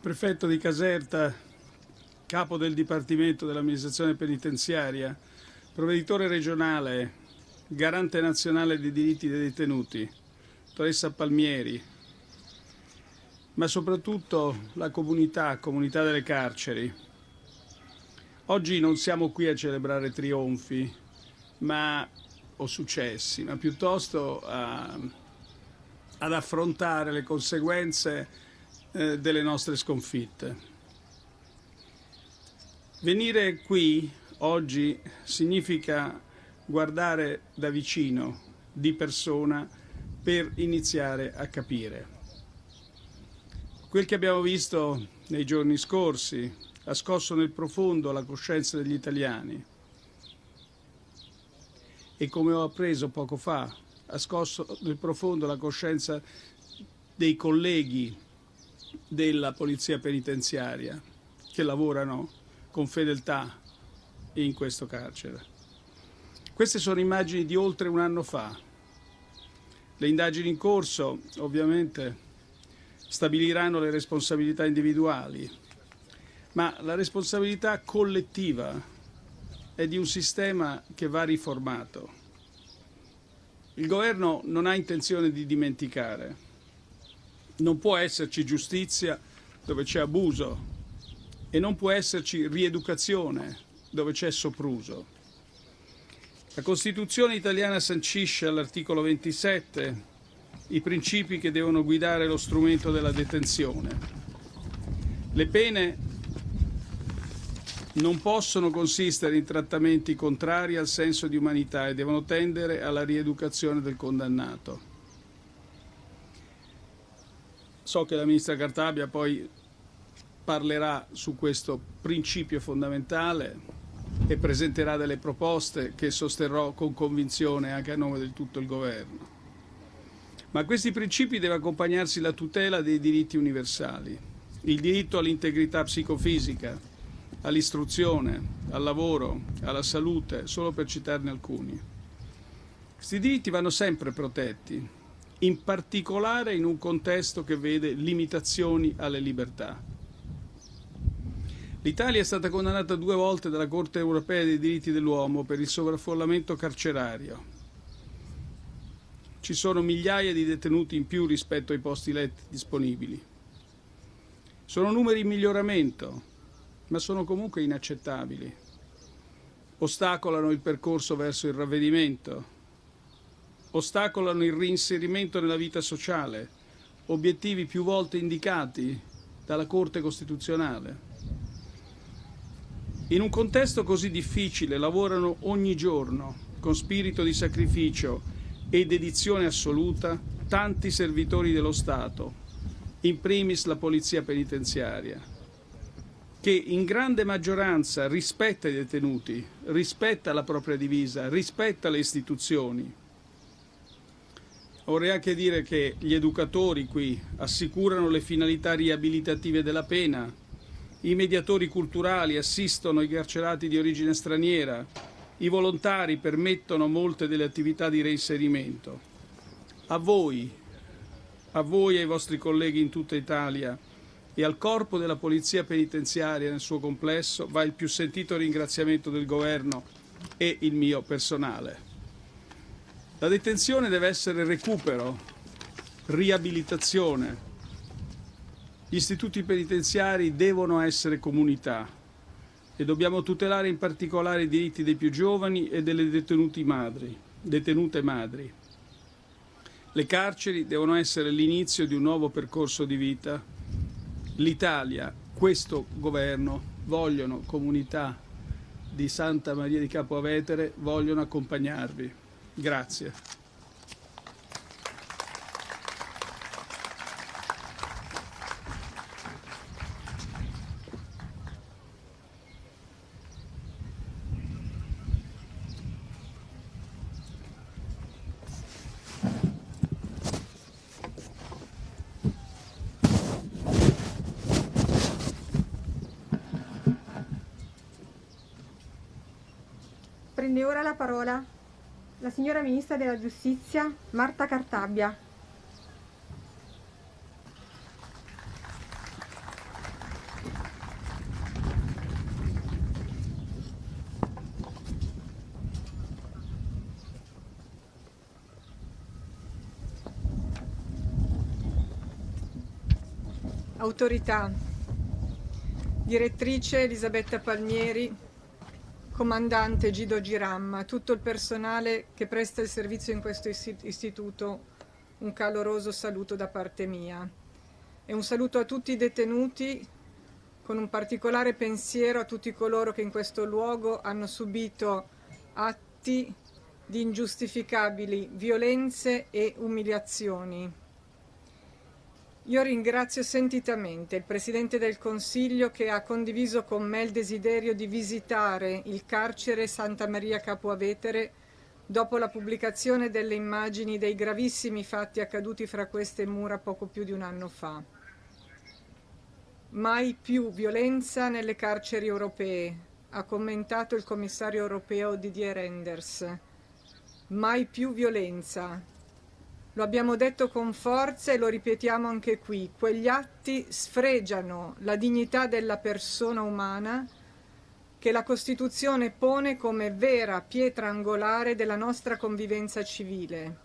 prefetto di Caserta, capo del Dipartimento dell'amministrazione penitenziaria, provveditore regionale, garante nazionale dei diritti dei detenuti, dottoressa Palmieri, ma soprattutto la comunità, comunità delle carceri. Oggi non siamo qui a celebrare trionfi ma, o successi, ma piuttosto a, ad affrontare le conseguenze eh, delle nostre sconfitte. Venire qui oggi significa guardare da vicino, di persona, per iniziare a capire. Quel che abbiamo visto nei giorni scorsi ha scosso nel profondo la coscienza degli italiani e come ho appreso poco fa ha scosso nel profondo la coscienza dei colleghi della polizia penitenziaria che lavorano con fedeltà in questo carcere. Queste sono immagini di oltre un anno fa. Le indagini in corso ovviamente stabiliranno le responsabilità individuali, ma la responsabilità collettiva è di un sistema che va riformato. Il governo non ha intenzione di dimenticare. Non può esserci giustizia dove c'è abuso e non può esserci rieducazione dove c'è sopruso. La Costituzione italiana sancisce all'articolo 27 i principi che devono guidare lo strumento della detenzione. Le pene non possono consistere in trattamenti contrari al senso di umanità e devono tendere alla rieducazione del condannato. So che la ministra Cartabia poi parlerà su questo principio fondamentale e presenterà delle proposte che sosterrò con convinzione anche a nome di tutto il governo. Ma a questi principi deve accompagnarsi la tutela dei diritti universali, il diritto all'integrità psicofisica, all'istruzione, al lavoro, alla salute, solo per citarne alcuni. Questi diritti vanno sempre protetti, in particolare in un contesto che vede limitazioni alle libertà. L'Italia è stata condannata due volte dalla Corte europea dei diritti dell'uomo per il sovraffollamento carcerario ci sono migliaia di detenuti in più rispetto ai posti letti disponibili. Sono numeri in miglioramento, ma sono comunque inaccettabili. Ostacolano il percorso verso il ravvedimento, ostacolano il reinserimento nella vita sociale, obiettivi più volte indicati dalla Corte Costituzionale. In un contesto così difficile lavorano ogni giorno con spirito di sacrificio e dedizione assoluta tanti servitori dello Stato, in primis la Polizia Penitenziaria, che in grande maggioranza rispetta i detenuti, rispetta la propria divisa, rispetta le istituzioni. Vorrei anche dire che gli educatori qui assicurano le finalità riabilitative della pena, i mediatori culturali assistono i carcerati di origine straniera, i volontari permettono molte delle attività di reinserimento. A voi, a voi e ai vostri colleghi in tutta Italia e al corpo della Polizia Penitenziaria nel suo complesso va il più sentito ringraziamento del Governo e il mio personale. La detenzione deve essere recupero, riabilitazione. Gli istituti penitenziari devono essere comunità e dobbiamo tutelare in particolare i diritti dei più giovani e delle madri, detenute madri. Le carceri devono essere l'inizio di un nuovo percorso di vita. L'Italia, questo governo, vogliono comunità di Santa Maria di Capo Avetere, vogliono accompagnarvi. Grazie. Prende ora la parola la signora Ministra della Giustizia Marta Cartabbia. Autorità. Direttrice Elisabetta Palmieri, comandante Gido Giramma, tutto il personale che presta il servizio in questo istituto, un caloroso saluto da parte mia. E un saluto a tutti i detenuti, con un particolare pensiero a tutti coloro che in questo luogo hanno subito atti di ingiustificabili violenze e umiliazioni. Io ringrazio sentitamente il Presidente del Consiglio che ha condiviso con me il desiderio di visitare il carcere Santa Maria Capuavetere dopo la pubblicazione delle immagini dei gravissimi fatti accaduti fra queste mura poco più di un anno fa. Mai più violenza nelle carceri europee, ha commentato il commissario europeo Didier Renders. Mai più violenza, lo abbiamo detto con forza e lo ripetiamo anche qui. Quegli atti sfregiano la dignità della persona umana che la Costituzione pone come vera pietra angolare della nostra convivenza civile.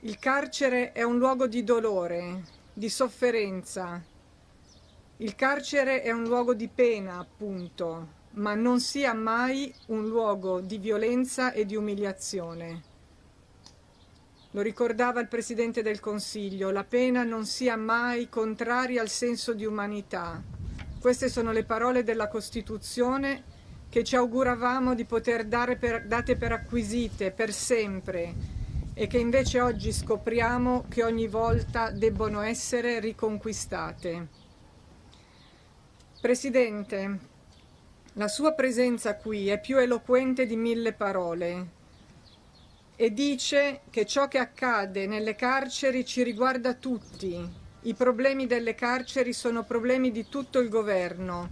Il carcere è un luogo di dolore, di sofferenza. Il carcere è un luogo di pena, appunto, ma non sia mai un luogo di violenza e di umiliazione. Lo ricordava il Presidente del Consiglio, la pena non sia mai contraria al senso di umanità. Queste sono le parole della Costituzione che ci auguravamo di poter dare per, date per acquisite per sempre e che invece oggi scopriamo che ogni volta debbono essere riconquistate. Presidente, la sua presenza qui è più eloquente di mille parole e dice che ciò che accade nelle carceri ci riguarda tutti. I problemi delle carceri sono problemi di tutto il governo,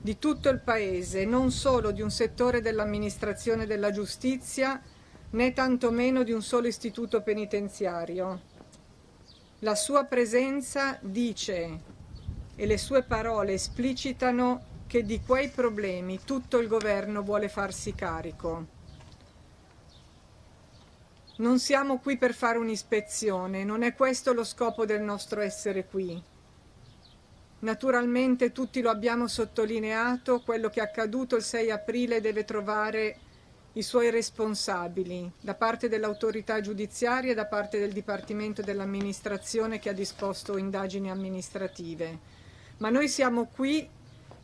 di tutto il Paese, non solo di un settore dell'amministrazione della giustizia, né tantomeno di un solo istituto penitenziario. La sua presenza dice e le sue parole esplicitano che di quei problemi tutto il governo vuole farsi carico. Non siamo qui per fare un'ispezione, non è questo lo scopo del nostro essere qui. Naturalmente tutti lo abbiamo sottolineato, quello che è accaduto il 6 aprile deve trovare i suoi responsabili da parte dell'autorità giudiziaria e da parte del Dipartimento dell'amministrazione che ha disposto indagini amministrative. Ma noi siamo qui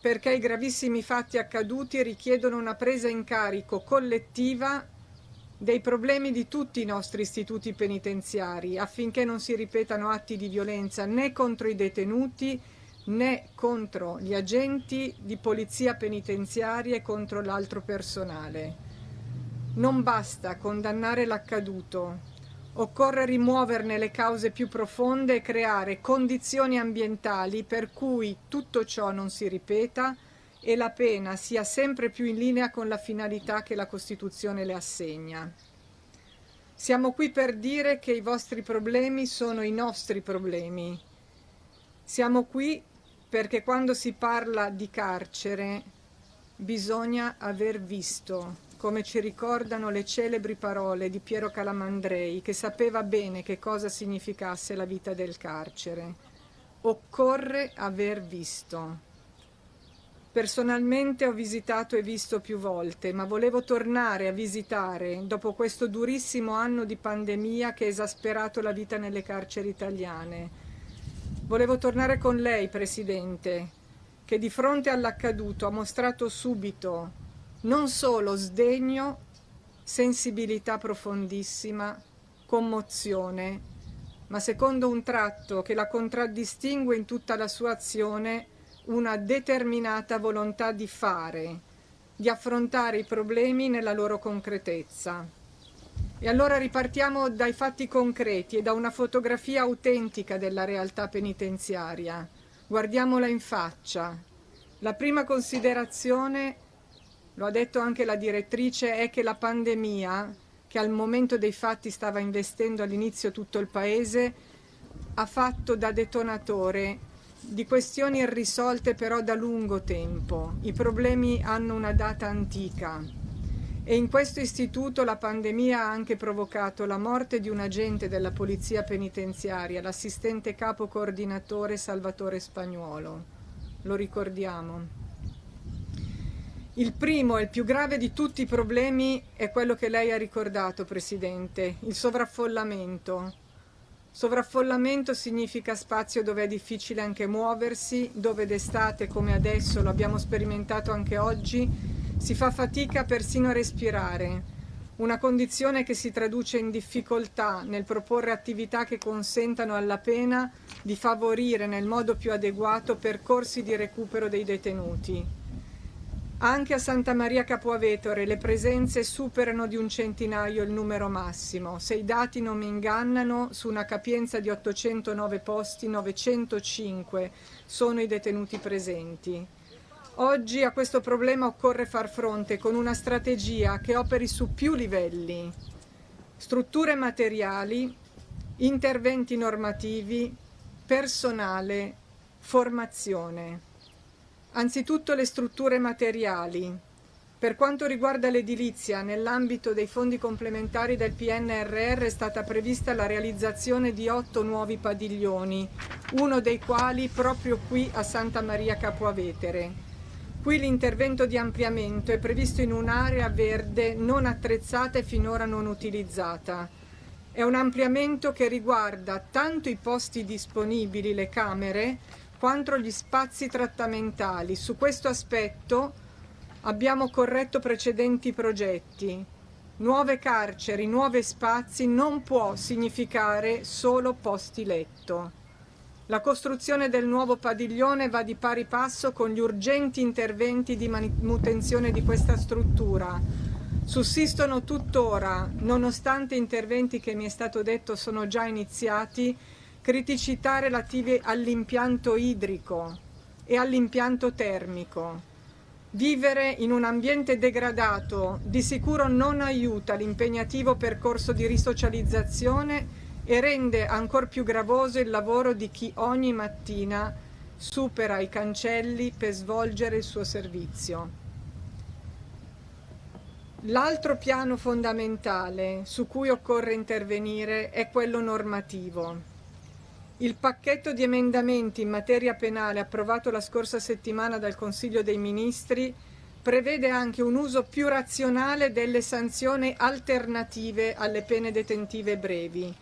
perché i gravissimi fatti accaduti richiedono una presa in carico collettiva dei problemi di tutti i nostri istituti penitenziari affinché non si ripetano atti di violenza né contro i detenuti né contro gli agenti di polizia penitenziaria e contro l'altro personale. Non basta condannare l'accaduto, occorre rimuoverne le cause più profonde e creare condizioni ambientali per cui tutto ciò non si ripeta e la pena sia sempre più in linea con la finalità che la Costituzione le assegna. Siamo qui per dire che i vostri problemi sono i nostri problemi. Siamo qui perché quando si parla di carcere bisogna aver visto, come ci ricordano le celebri parole di Piero Calamandrei, che sapeva bene che cosa significasse la vita del carcere. Occorre aver visto. Personalmente ho visitato e visto più volte, ma volevo tornare a visitare dopo questo durissimo anno di pandemia che ha esasperato la vita nelle carceri italiane. Volevo tornare con lei, Presidente, che di fronte all'accaduto ha mostrato subito non solo sdegno, sensibilità profondissima, commozione, ma secondo un tratto che la contraddistingue in tutta la sua azione, una determinata volontà di fare, di affrontare i problemi nella loro concretezza. E allora ripartiamo dai fatti concreti e da una fotografia autentica della realtà penitenziaria. Guardiamola in faccia. La prima considerazione, lo ha detto anche la direttrice, è che la pandemia, che al momento dei fatti stava investendo all'inizio tutto il Paese, ha fatto da detonatore di questioni irrisolte però da lungo tempo. I problemi hanno una data antica e in questo istituto la pandemia ha anche provocato la morte di un agente della polizia penitenziaria, l'assistente capo coordinatore Salvatore Spagnuolo. Lo ricordiamo. Il primo e il più grave di tutti i problemi è quello che lei ha ricordato, Presidente, il sovraffollamento. Sovraffollamento significa spazio dove è difficile anche muoversi, dove d'estate come adesso lo abbiamo sperimentato anche oggi, si fa fatica persino a respirare, una condizione che si traduce in difficoltà nel proporre attività che consentano alla pena di favorire nel modo più adeguato percorsi di recupero dei detenuti. Anche a Santa Maria Capoavetore le presenze superano di un centinaio il numero massimo. Se i dati non mi ingannano, su una capienza di 809 posti, 905 sono i detenuti presenti. Oggi a questo problema occorre far fronte con una strategia che operi su più livelli, strutture materiali, interventi normativi, personale, formazione. Anzitutto le strutture materiali. Per quanto riguarda l'edilizia, nell'ambito dei fondi complementari del PNRR è stata prevista la realizzazione di otto nuovi padiglioni, uno dei quali proprio qui a Santa Maria Capoavetere. Qui l'intervento di ampliamento è previsto in un'area verde non attrezzata e finora non utilizzata. È un ampliamento che riguarda tanto i posti disponibili, le camere, quanto gli spazi trattamentali. Su questo aspetto abbiamo corretto precedenti progetti. Nuove carceri, nuovi spazi non può significare solo posti letto. La costruzione del nuovo padiglione va di pari passo con gli urgenti interventi di manutenzione di questa struttura. Sussistono tuttora, nonostante interventi che mi è stato detto sono già iniziati, criticità relative all'impianto idrico e all'impianto termico. Vivere in un ambiente degradato di sicuro non aiuta l'impegnativo percorso di risocializzazione e rende ancor più gravoso il lavoro di chi ogni mattina supera i cancelli per svolgere il suo servizio. L'altro piano fondamentale su cui occorre intervenire è quello normativo. Il pacchetto di emendamenti in materia penale approvato la scorsa settimana dal Consiglio dei Ministri prevede anche un uso più razionale delle sanzioni alternative alle pene detentive brevi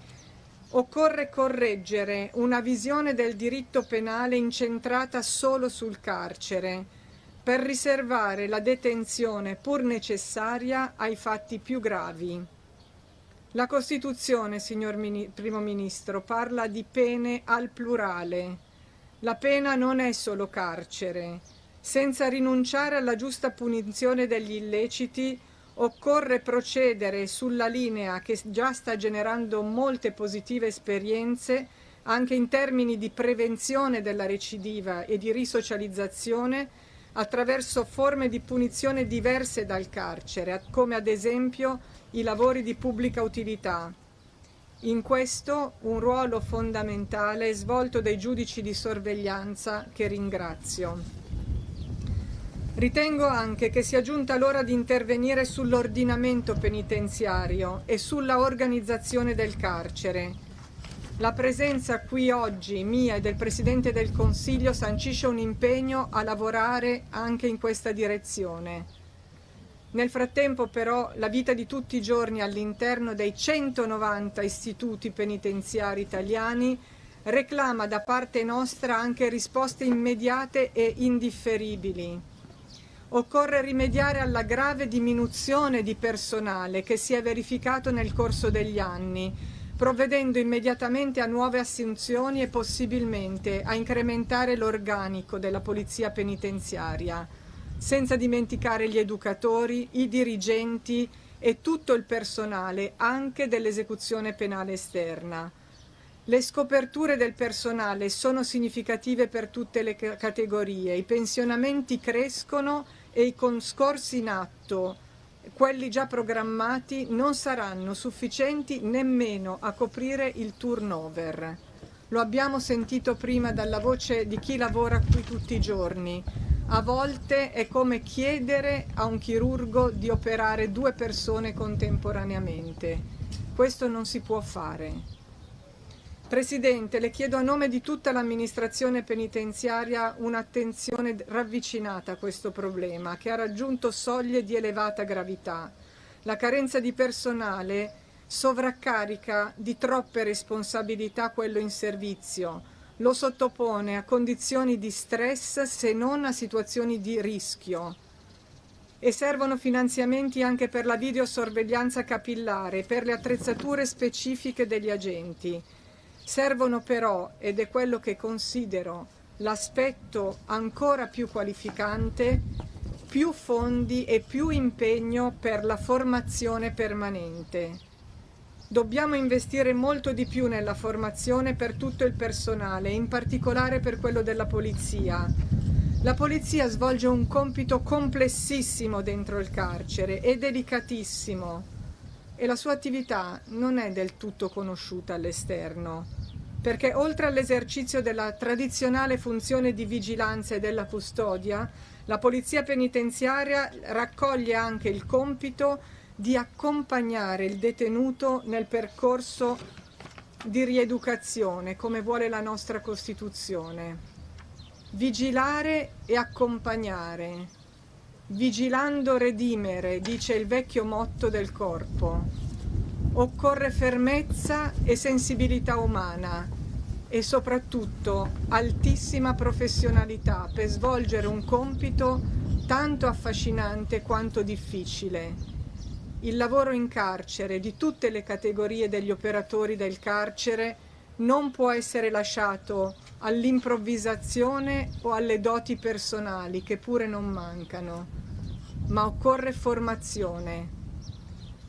Occorre correggere una visione del diritto penale incentrata solo sul carcere, per riservare la detenzione pur necessaria ai fatti più gravi. La Costituzione, signor Mini Primo Ministro, parla di pene al plurale. La pena non è solo carcere. Senza rinunciare alla giusta punizione degli illeciti, Occorre procedere sulla linea che già sta generando molte positive esperienze anche in termini di prevenzione della recidiva e di risocializzazione attraverso forme di punizione diverse dal carcere, come ad esempio i lavori di pubblica utilità. In questo un ruolo fondamentale è svolto dai giudici di sorveglianza che ringrazio. Ritengo anche che sia giunta l'ora di intervenire sull'ordinamento penitenziario e sulla organizzazione del carcere. La presenza qui oggi mia e del Presidente del Consiglio sancisce un impegno a lavorare anche in questa direzione. Nel frattempo però la vita di tutti i giorni all'interno dei 190 istituti penitenziari italiani reclama da parte nostra anche risposte immediate e indifferibili. Occorre rimediare alla grave diminuzione di personale che si è verificato nel corso degli anni, provvedendo immediatamente a nuove assunzioni e possibilmente a incrementare l'organico della polizia penitenziaria, senza dimenticare gli educatori, i dirigenti e tutto il personale anche dell'esecuzione penale esterna. Le scoperture del personale sono significative per tutte le categorie, i pensionamenti crescono e i conscorsi in atto, quelli già programmati, non saranno sufficienti nemmeno a coprire il turnover. Lo abbiamo sentito prima dalla voce di chi lavora qui tutti i giorni. A volte è come chiedere a un chirurgo di operare due persone contemporaneamente. Questo non si può fare. Presidente, le chiedo a nome di tutta l'amministrazione penitenziaria un'attenzione ravvicinata a questo problema che ha raggiunto soglie di elevata gravità. La carenza di personale sovraccarica di troppe responsabilità quello in servizio, lo sottopone a condizioni di stress se non a situazioni di rischio e servono finanziamenti anche per la videosorveglianza capillare, per le attrezzature specifiche degli agenti. Servono però, ed è quello che considero l'aspetto ancora più qualificante, più fondi e più impegno per la formazione permanente. Dobbiamo investire molto di più nella formazione per tutto il personale, in particolare per quello della polizia. La polizia svolge un compito complessissimo dentro il carcere e delicatissimo e la sua attività non è del tutto conosciuta all'esterno, perché oltre all'esercizio della tradizionale funzione di vigilanza e della custodia, la Polizia Penitenziaria raccoglie anche il compito di accompagnare il detenuto nel percorso di rieducazione, come vuole la nostra Costituzione. Vigilare e accompagnare, Vigilando redimere, dice il vecchio motto del corpo. Occorre fermezza e sensibilità umana e soprattutto altissima professionalità per svolgere un compito tanto affascinante quanto difficile. Il lavoro in carcere di tutte le categorie degli operatori del carcere non può essere lasciato all'improvvisazione o alle doti personali che pure non mancano, ma occorre formazione.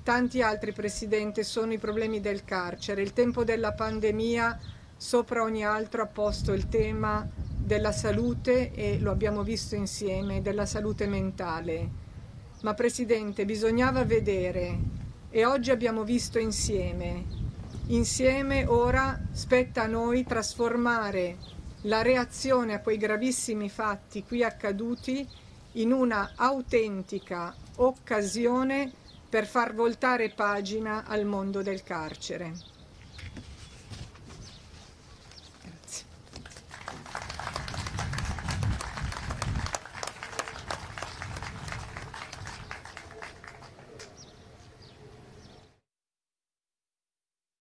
Tanti altri, Presidente, sono i problemi del carcere. Il tempo della pandemia sopra ogni altro ha posto il tema della salute e lo abbiamo visto insieme, della salute mentale. Ma Presidente, bisognava vedere e oggi abbiamo visto insieme Insieme ora spetta a noi trasformare la reazione a quei gravissimi fatti qui accaduti in una autentica occasione per far voltare pagina al mondo del carcere.